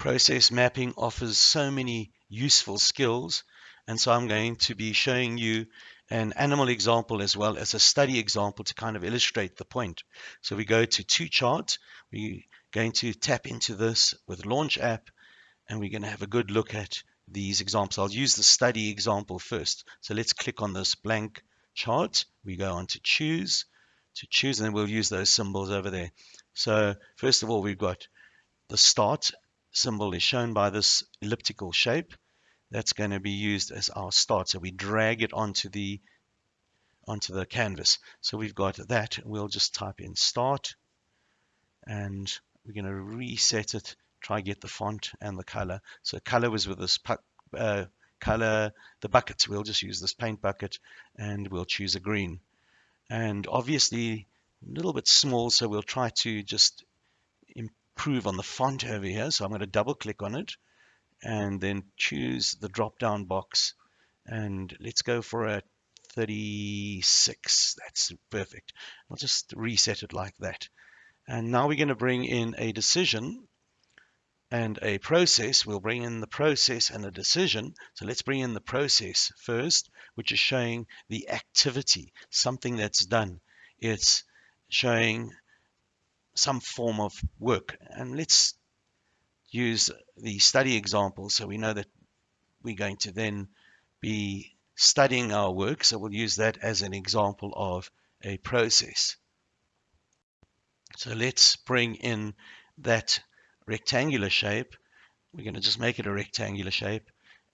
Process mapping offers so many useful skills and so I'm going to be showing you an animal example as well as a study example to kind of illustrate the point. So we go to two chart. We're going to tap into this with Launch app and we're going to have a good look at these examples. I'll use the study example first. So let's click on this blank chart. We go on to choose, to choose, and then we'll use those symbols over there. So first of all, we've got the start symbol is shown by this elliptical shape that's going to be used as our start. So we drag it onto the onto the canvas. So we've got that. We'll just type in start and we're going to reset it. Try get the font and the color. So color was with this uh, color, the buckets. We'll just use this paint bucket and we'll choose a green. And obviously a little bit small, so we'll try to just improve on the font over here. So I'm going to double click on it and then choose the drop down box and let's go for a 36 that's perfect. I'll just reset it like that. And now we're going to bring in a decision and a process. We'll bring in the process and a decision. So let's bring in the process first which is showing the activity something that's done. It's showing some form of work and let's use the study example so we know that we're going to then be studying our work. So we'll use that as an example of a process. So let's bring in that rectangular shape. We're going to just make it a rectangular shape.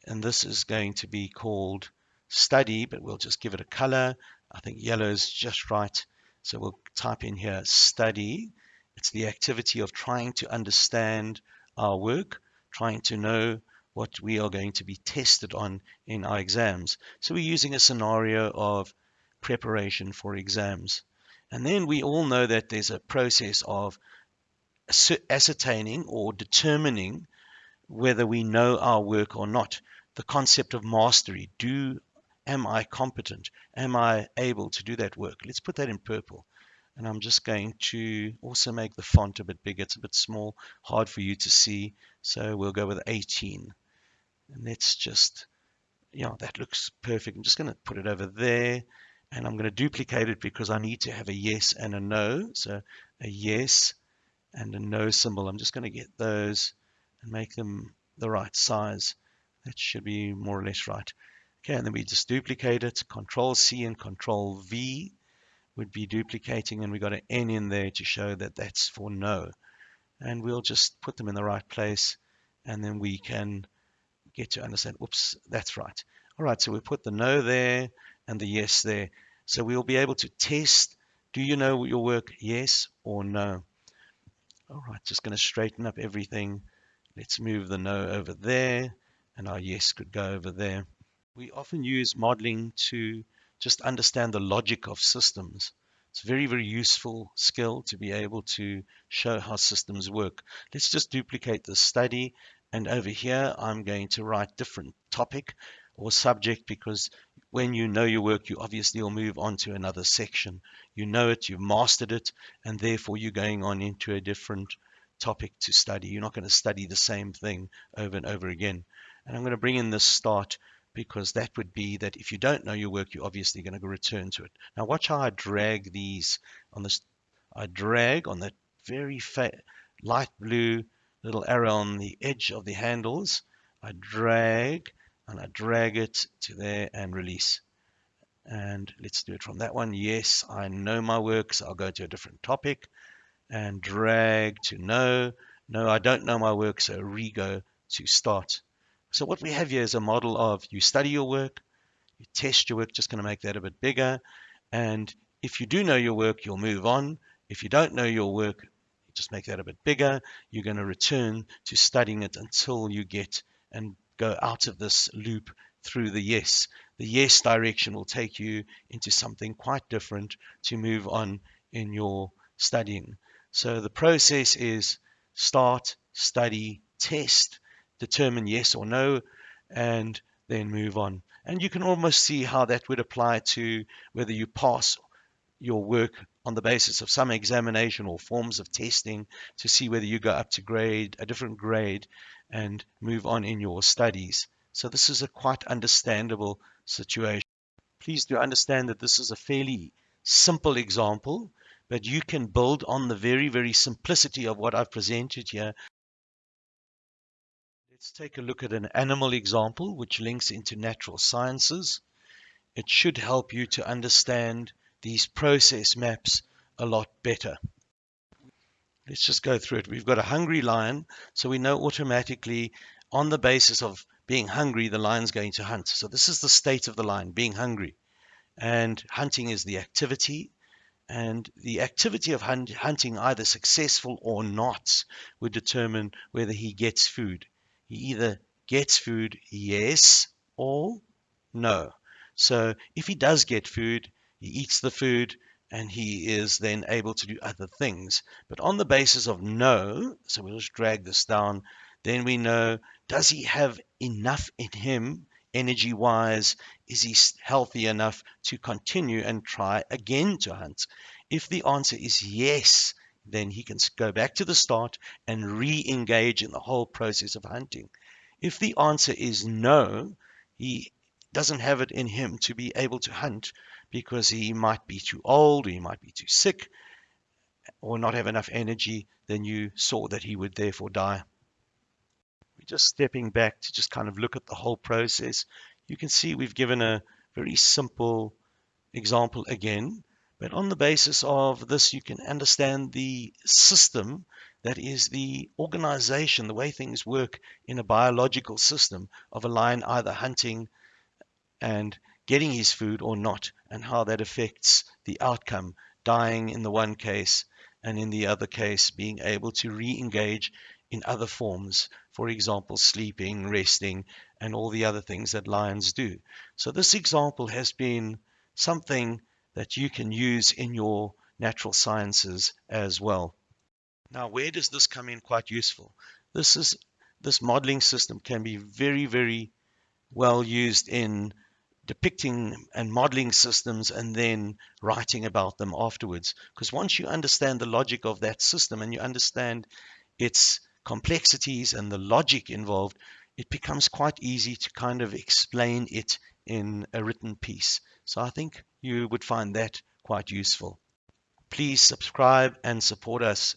And this is going to be called study, but we'll just give it a color. I think yellow is just right. So we'll type in here study. It's the activity of trying to understand our work, trying to know what we are going to be tested on in our exams. So we're using a scenario of preparation for exams. And then we all know that there's a process of ascertaining or determining whether we know our work or not. The concept of mastery. Do am I competent? Am I able to do that work? Let's put that in purple and I'm just going to also make the font a bit bigger. It's a bit small, hard for you to see. So we'll go with 18. And let's just, yeah, that looks perfect. I'm just going to put it over there and I'm going to duplicate it because I need to have a yes and a no. So a yes and a no symbol. I'm just going to get those and make them the right size. That should be more or less right. Okay, and then we just duplicate it, Control C and Control V would be duplicating and we got an N in there to show that that's for no. And we'll just put them in the right place and then we can get to understand, whoops, that's right. All right, so we put the no there and the yes there. So we'll be able to test, do you know your work, yes or no? All right, just going to straighten up everything. Let's move the no over there and our yes could go over there. We often use modeling to just understand the logic of systems. It's a very, very useful skill to be able to show how systems work. Let's just duplicate the study. And over here, I'm going to write different topic or subject because when you know your work, you obviously will move on to another section. You know it, you've mastered it, and therefore you're going on into a different topic to study. You're not going to study the same thing over and over again. And I'm going to bring in this start because that would be that if you don't know your work, you're obviously going to return to it. Now watch how I drag these on this. I drag on that very light blue little arrow on the edge of the handles. I drag and I drag it to there and release. And let's do it from that one. Yes, I know my work, so I'll go to a different topic and drag to no. No, I don't know my work, so re-go to start. So what we have here is a model of you study your work, you test your work, just going to make that a bit bigger. And if you do know your work, you'll move on. If you don't know your work, just make that a bit bigger. You're going to return to studying it until you get and go out of this loop through the yes. The yes direction will take you into something quite different to move on in your studying. So the process is start, study, test, determine yes or no, and then move on. And you can almost see how that would apply to whether you pass your work on the basis of some examination or forms of testing to see whether you go up to grade, a different grade, and move on in your studies. So this is a quite understandable situation. Please do understand that this is a fairly simple example, but you can build on the very, very simplicity of what I've presented here. Let's take a look at an animal example which links into natural sciences. It should help you to understand these process maps a lot better. Let's just go through it. We've got a hungry lion, so we know automatically on the basis of being hungry, the lion's going to hunt. So this is the state of the lion, being hungry. And hunting is the activity. And the activity of hunt, hunting, either successful or not, would determine whether he gets food. He either gets food, yes, or no. So if he does get food, he eats the food, and he is then able to do other things. But on the basis of no, so we'll just drag this down, then we know does he have enough in him energy wise? Is he healthy enough to continue and try again to hunt? If the answer is yes, then he can go back to the start and re engage in the whole process of hunting. If the answer is no, he doesn't have it in him to be able to hunt because he might be too old, or he might be too sick, or not have enough energy, then you saw that he would therefore die. We're just stepping back to just kind of look at the whole process. You can see we've given a very simple example again, but on the basis of this, you can understand the system that is the organization, the way things work in a biological system of a lion either hunting and getting his food or not, and how that affects the outcome, dying in the one case, and in the other case, being able to re engage in other forms, for example, sleeping, resting, and all the other things that lions do. So, this example has been something that you can use in your natural sciences as well. Now, where does this come in quite useful? This is this modeling system can be very, very well used in depicting and modeling systems and then writing about them afterwards. Because once you understand the logic of that system and you understand its complexities and the logic involved, it becomes quite easy to kind of explain it in a written piece. So I think you would find that quite useful. Please subscribe and support us.